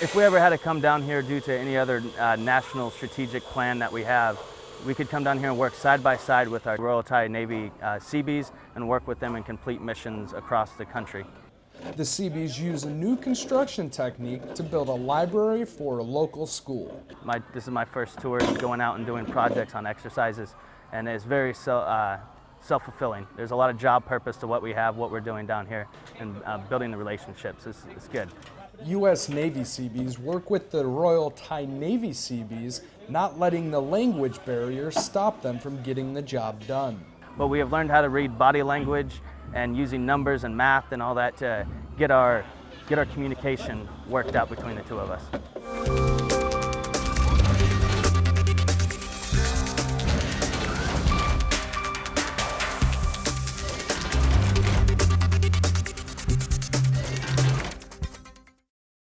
If we ever had to come down here due to any other uh, national strategic plan that we have, we could come down here and work side by side with our Royal Thai Navy uh, Seabees and work with them in complete missions across the country. The Seabees use a new construction technique to build a library for a local school. My, this is my first tour going out and doing projects on exercises and it's very so, uh, self-fulfilling. There's a lot of job purpose to what we have, what we're doing down here and uh, building the relationships. It's, it's good. U.S. Navy Seabees work with the Royal Thai Navy Seabees, not letting the language barrier stop them from getting the job done. But we have learned how to read body language and using numbers and math and all that to get our, get our communication worked out between the two of us.